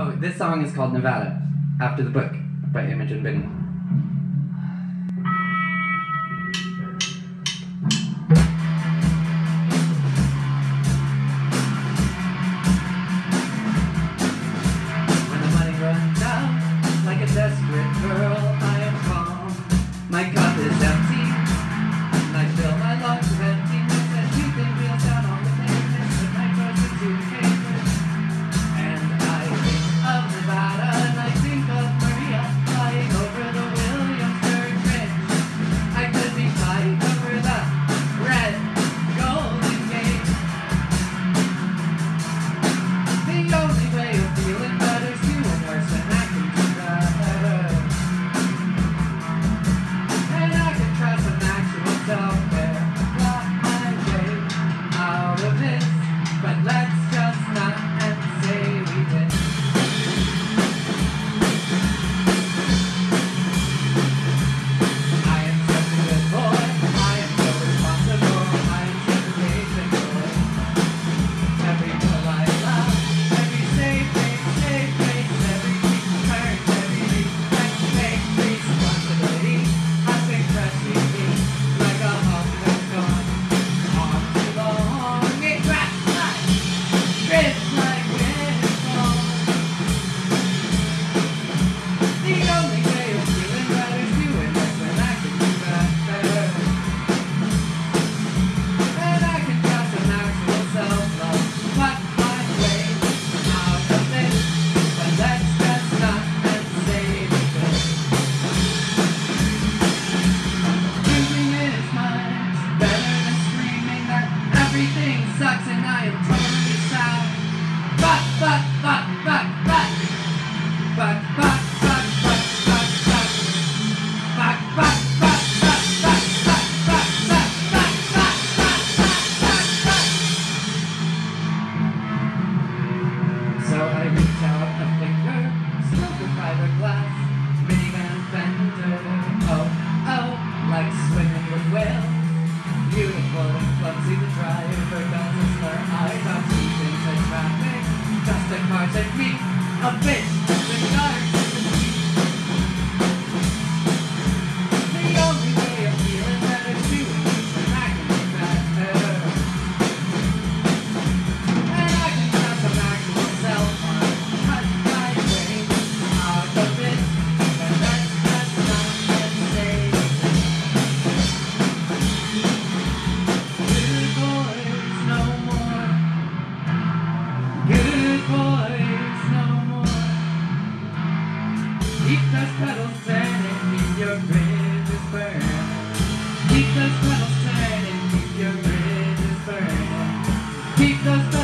Oh, this song is called Nevada, after the book by Imogen Binnie. sucks and I am totally to. Fuck, fuck, fuck, fuck, fuck. Fuck, fuck. So I and me, a bit. no more. Keep those petals turning, keep your bridges burning. Keep those petals turning, keep your bridges burning. Keep those